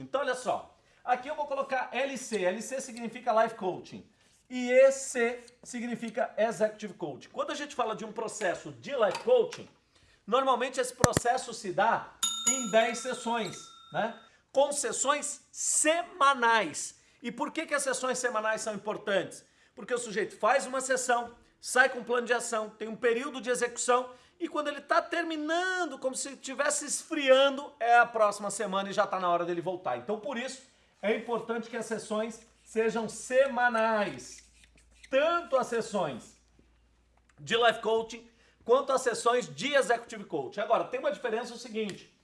Então, olha só. Aqui eu vou colocar LC. LC significa Life Coaching. E EC significa Executive Coaching. Quando a gente fala de um processo de Life Coaching, normalmente esse processo se dá em 10 sessões, né? Com sessões semanais. E por que, que as sessões semanais são importantes? Porque o sujeito faz uma sessão, sai com um plano de ação, tem um período de execução e quando ele está terminando, como se estivesse esfriando, é a próxima semana e já está na hora dele voltar. Então, por isso, é importante que as sessões sejam semanais. Tanto as sessões de Life Coaching, quanto as sessões de Executive Coaching. Agora, tem uma diferença o seguinte,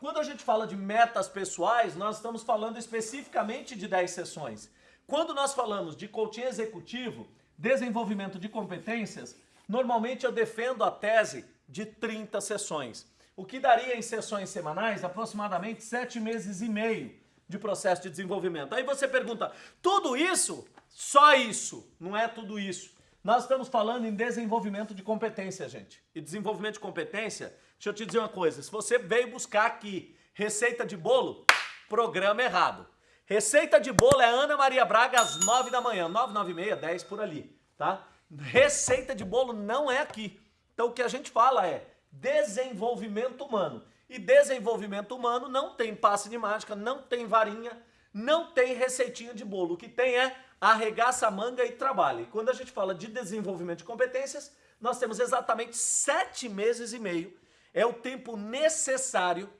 quando a gente fala de metas pessoais, nós estamos falando especificamente de 10 sessões. Quando nós falamos de coaching executivo, desenvolvimento de competências, normalmente eu defendo a tese de 30 sessões. O que daria em sessões semanais aproximadamente 7 meses e meio de processo de desenvolvimento. Aí você pergunta, tudo isso? Só isso? Não é tudo isso. Nós estamos falando em desenvolvimento de competência, gente. E desenvolvimento de competência, deixa eu te dizer uma coisa, se você veio buscar aqui receita de bolo, programa errado. Receita de bolo é Ana Maria Braga às 9 da manhã, 9, 9 e meia, 10 por ali, tá? Receita de bolo não é aqui. Então o que a gente fala é desenvolvimento humano. E desenvolvimento humano não tem passe de mágica, não tem varinha, não tem receitinha de bolo. O que tem é arregaça a manga e trabalhe. Quando a gente fala de desenvolvimento de competências, nós temos exatamente sete meses e meio. É o tempo necessário,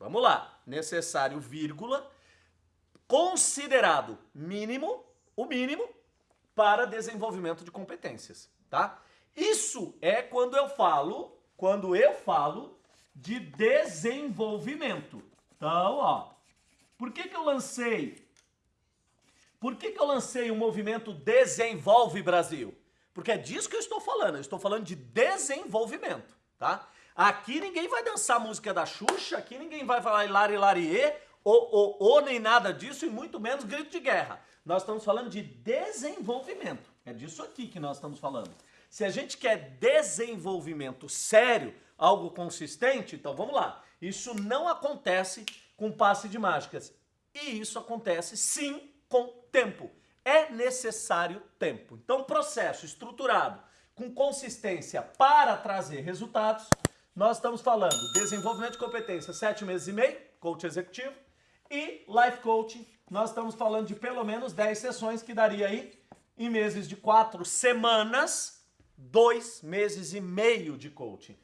vamos lá, necessário, vírgula, considerado mínimo, o mínimo, para desenvolvimento de competências, tá? Isso é quando eu falo, quando eu falo de desenvolvimento. Então, ó, por que que eu lancei por que, que eu lancei o movimento Desenvolve Brasil? Porque é disso que eu estou falando, eu estou falando de desenvolvimento, tá? Aqui ninguém vai dançar música da Xuxa, aqui ninguém vai falar Hilari Larie, ou, ou, ou nem nada disso, e muito menos grito de guerra. Nós estamos falando de desenvolvimento, é disso aqui que nós estamos falando. Se a gente quer desenvolvimento sério, algo consistente, então vamos lá. Isso não acontece com passe de mágicas. E isso acontece sim com tempo. É necessário tempo. Então, processo estruturado com consistência para trazer resultados, nós estamos falando desenvolvimento de competência, sete meses e meio, coach executivo, e life coaching, nós estamos falando de pelo menos 10 sessões, que daria aí, em meses de quatro semanas, dois meses e meio de coaching.